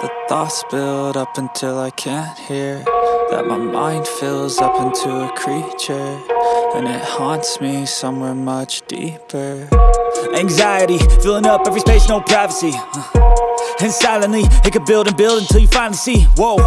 the thoughts build up until I can't hear. That my mind fills up into a creature And it haunts me somewhere much deeper. Anxiety, filling up every space, no privacy. Uh, And silently, it could build and build until you finally see. Whoa